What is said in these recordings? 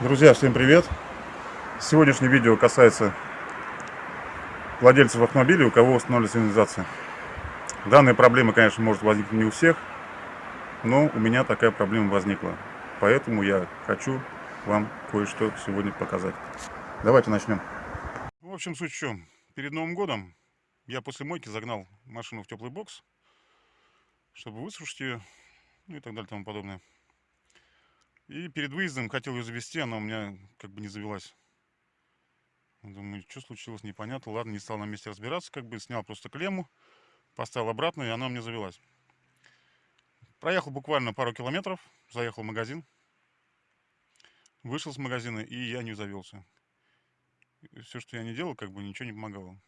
Друзья, всем привет! Сегодняшнее видео касается владельцев автомобилей, у кого установлена сигнализация. Данная проблема, конечно, может возникнуть не у всех, но у меня такая проблема возникла. Поэтому я хочу вам кое-что сегодня показать. Давайте начнем. В общем, суть в чем. Перед Новым годом я после мойки загнал машину в теплый бокс, чтобы высушить ее, ну и так далее и тому подобное. И перед выездом хотел ее завести, она у меня как бы не завелась. Думаю, что случилось, непонятно. Ладно, не стал на месте разбираться, как бы снял просто клемму, поставил обратно, и она у меня завелась. Проехал буквально пару километров, заехал в магазин, вышел с магазина, и я не завелся. Все, что я не делал, как бы ничего не помогало.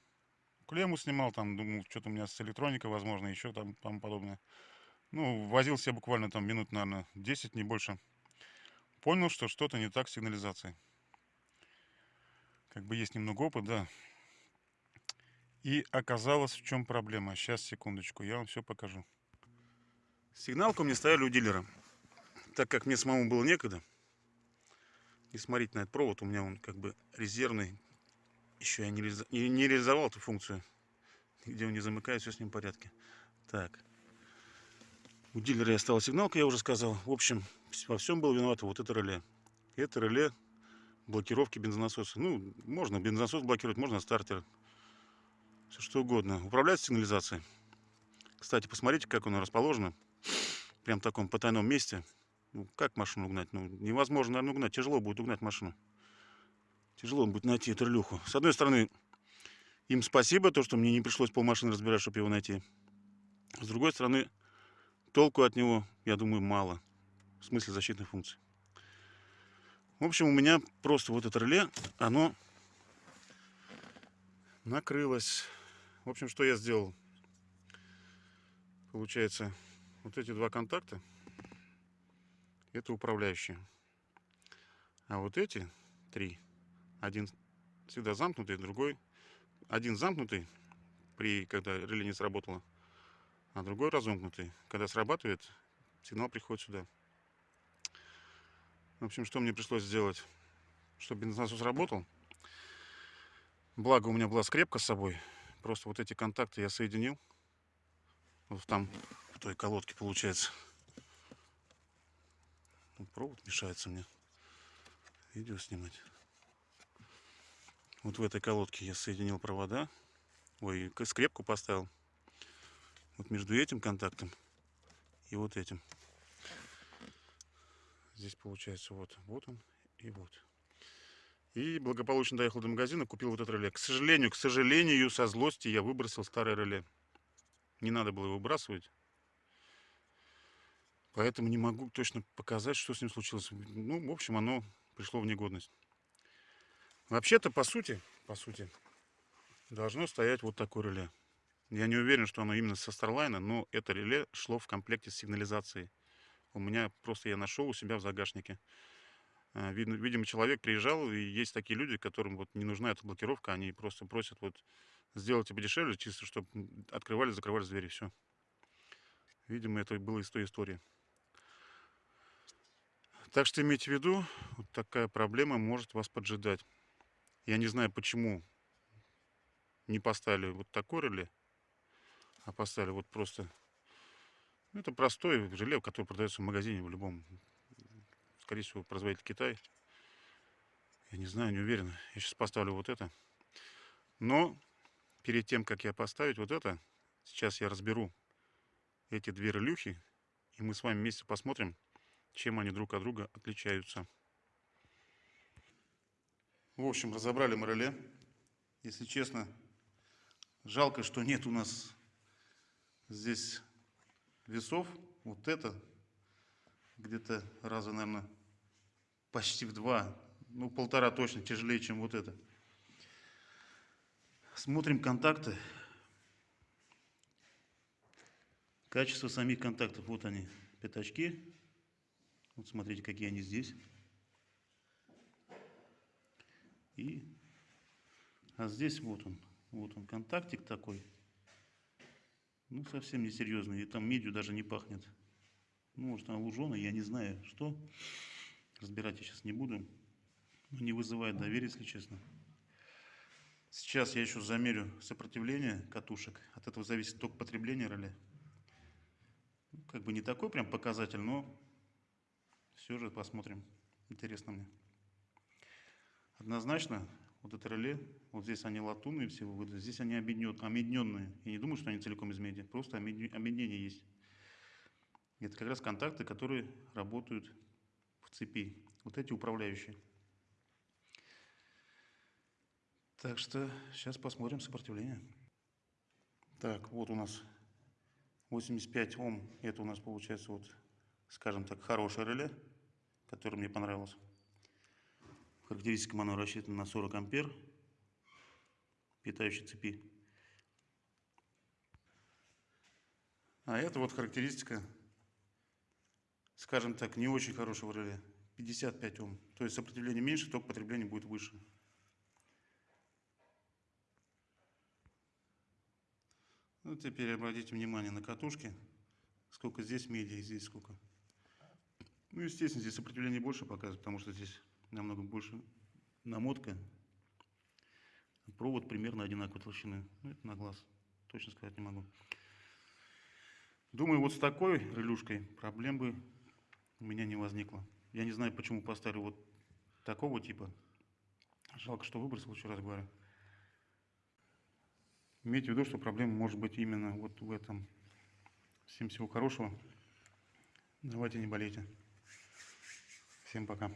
Клемму снимал, там, думал, что-то у меня с электроникой, возможно, еще там, там подобное. Ну, возился я буквально там минут, наверное, 10, не больше понял, что что-то не так с сигнализацией. Как бы есть немного опыта, да. И оказалось, в чем проблема. Сейчас, секундочку, я вам все покажу. Сигналку мне ставили у дилера. Так как мне самому было некогда, не смотреть на этот провод, у меня он как бы резервный. Еще я не, не реализовал эту функцию. Где он не замыкает, все с ним в порядке. Так. У дилера я стала сигналка, я уже сказал. В общем, во всем было виновато вот это реле. Это реле блокировки бензонасоса. Ну, можно бензонасос блокировать, можно стартер. Все что угодно. Управлять сигнализацией. Кстати, посмотрите, как оно расположено. Прям в таком потайном месте. Ну, как машину угнать? Ну, невозможно, наверное, угнать. Тяжело будет угнать машину. Тяжело будет найти эту релюху. С одной стороны, им спасибо, то, что мне не пришлось полмашины разбирать, чтобы его найти. С другой стороны, толку от него, я думаю, мало в смысле защитной функции. В общем, у меня просто вот это реле, оно накрылось. В общем, что я сделал? Получается, вот эти два контакта, это управляющие. А вот эти три, один всегда замкнутый, другой, один замкнутый, при, когда реле не сработало, а другой разомкнутый. Когда срабатывает, сигнал приходит сюда. В общем, что мне пришлось сделать, чтобы бензонасос работал. Благо у меня была скрепка с собой. Просто вот эти контакты я соединил. Вот там, в той колодке получается. Вот провод мешается мне видео снимать. Вот в этой колодке я соединил провода. Ой, скрепку поставил. Вот между этим контактом и вот этим. Здесь получается вот, вот он и вот. И благополучно доехал до магазина, купил вот это реле. К сожалению, к сожалению, со злости я выбросил старое реле. Не надо было его выбрасывать. Поэтому не могу точно показать, что с ним случилось. Ну, в общем, оно пришло в негодность. Вообще-то, по сути, по сути, должно стоять вот такое реле. Я не уверен, что оно именно со Starline, но это реле шло в комплекте с сигнализацией у меня просто я нашел у себя в загашнике. А, видимо, человек приезжал, и есть такие люди, которым вот не нужна эта блокировка, они просто просят вот сделайте подешевле, чисто чтобы открывали, закрывали двери, все. Видимо, это было из той истории. Так что имейте в виду, вот такая проблема может вас поджидать. Я не знаю, почему не поставили вот такой реле, а поставили вот просто это простой желе, который продается в магазине в любом. Скорее всего, производитель Китай. Я не знаю, не уверен. Я сейчас поставлю вот это. Но перед тем, как я поставить вот это, сейчас я разберу эти две релюхи. И мы с вами вместе посмотрим, чем они друг от друга отличаются. В общем, разобрали мы реле. Если честно, жалко, что нет у нас здесь весов. Вот это где-то раза, наверное, почти в два, ну полтора точно тяжелее, чем вот это. Смотрим контакты. Качество самих контактов. Вот они, пятачки. Вот смотрите, какие они здесь. И, а здесь вот он, вот он контактик такой. Ну, совсем несерьезный. И там медью даже не пахнет. Ну, может, она луженая, я не знаю, что. Разбирать я сейчас не буду. Ну, не вызывает доверия, если честно. Сейчас я еще замерю сопротивление катушек. От этого зависит ток потребления реле. Ну, Как бы не такой прям показатель, но все же посмотрим. Интересно мне. Однозначно, вот это реле, вот здесь они латунные все выводы, здесь они объединен- объединенные. Я не думаю, что они целиком из меди, просто объедин- объединение есть. Это как раз контакты, которые работают в цепи. Вот эти управляющие. Так что сейчас посмотрим сопротивление. Так, вот у нас 85 Ом. Это у нас получается вот, скажем так, хорошее реле, которое мне понравилось. Характеристикам оно рассчитано на 40 ампер питающей цепи. А это вот характеристика, скажем так, не очень хорошего реле. 55 Ом. То есть сопротивление меньше, ток потребления будет выше. Ну, теперь обратите внимание на катушки. Сколько здесь меди здесь сколько. Ну, естественно, здесь сопротивление больше показывает, потому что здесь намного больше намотка. Провод примерно одинаковой толщины. Ну, это на глаз. Точно сказать не могу. Думаю, вот с такой релюшкой проблем бы у меня не возникло. Я не знаю, почему поставили вот такого типа. Жалко, что выбросил, еще раз говорю. Имейте в виду, что проблема может быть именно вот в этом. Всем всего хорошего. Давайте не болейте. Всем пока.